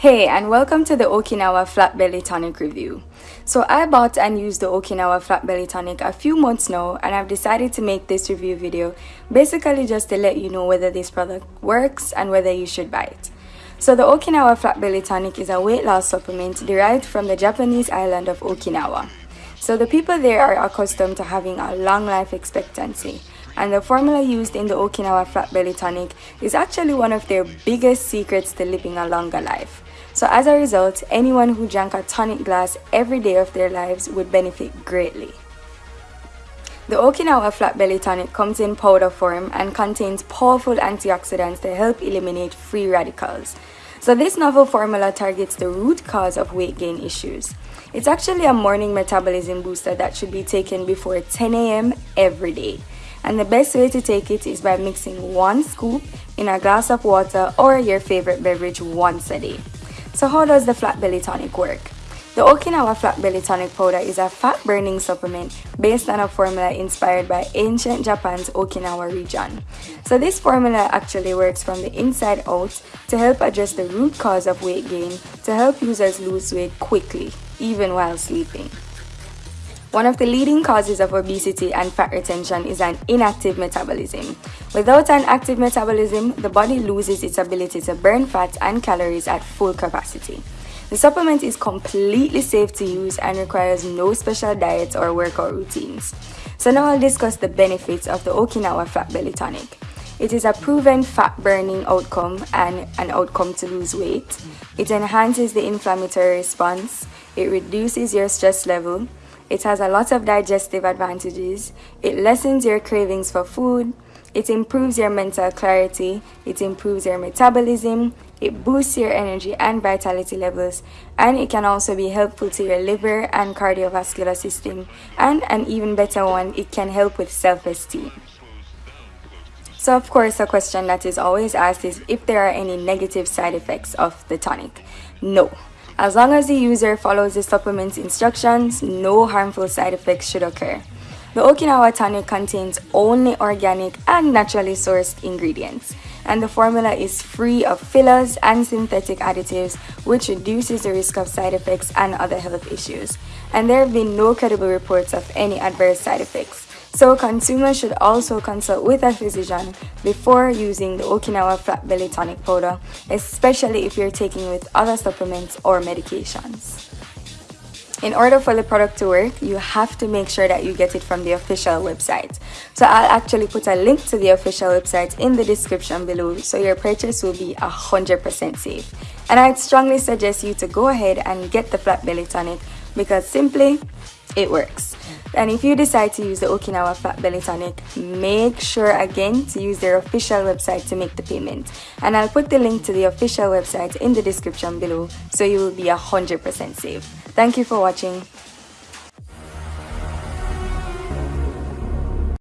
Hey, and welcome to the Okinawa Flat Belly Tonic review. So, I bought and used the Okinawa Flat Belly Tonic a few months now, and I've decided to make this review video basically just to let you know whether this product works and whether you should buy it. So, the Okinawa Flat Belly Tonic is a weight loss supplement derived from the Japanese island of Okinawa. So, the people there are accustomed to having a long life expectancy and the formula used in the Okinawa Flat Belly Tonic is actually one of their biggest secrets to living a longer life. So as a result, anyone who drank a tonic glass every day of their lives would benefit greatly. The Okinawa Flat Belly Tonic comes in powder form and contains powerful antioxidants to help eliminate free radicals. So this novel formula targets the root cause of weight gain issues. It's actually a morning metabolism booster that should be taken before 10 a.m. every day. And the best way to take it is by mixing one scoop in a glass of water or your favorite beverage once a day. So how does the flat belly tonic work? The Okinawa Flat Belly Tonic Powder is a fat burning supplement based on a formula inspired by ancient Japan's Okinawa region. So this formula actually works from the inside out to help address the root cause of weight gain to help users lose weight quickly, even while sleeping. One of the leading causes of obesity and fat retention is an inactive metabolism. Without an active metabolism, the body loses its ability to burn fat and calories at full capacity. The supplement is completely safe to use and requires no special diets or workout routines. So now I'll discuss the benefits of the Okinawa Flat Belly Tonic. It is a proven fat burning outcome and an outcome to lose weight. It enhances the inflammatory response. It reduces your stress level. It has a lot of digestive advantages. It lessens your cravings for food. It improves your mental clarity. It improves your metabolism. It boosts your energy and vitality levels. And it can also be helpful to your liver and cardiovascular system. And an even better one, it can help with self-esteem. So of course, a question that is always asked is if there are any negative side effects of the tonic. No, as long as the user follows the supplement's instructions, no harmful side effects should occur. The Okinawa tonic contains only organic and naturally sourced ingredients, and the formula is free of fillers and synthetic additives, which reduces the risk of side effects and other health issues. And there have been no credible reports of any adverse side effects. So consumers should also consult with a physician before using the Okinawa Flat Belly Tonic Powder, especially if you're taking with other supplements or medications. In order for the product to work, you have to make sure that you get it from the official website. So I'll actually put a link to the official website in the description below so your purchase will be 100% safe. And I'd strongly suggest you to go ahead and get the Flat Belly Tonic because simply, it works. And if you decide to use the Okinawa Fat Belly Tonic, make sure again to use their official website to make the payment. And I'll put the link to the official website in the description below so you will be 100% safe. Thank you for watching.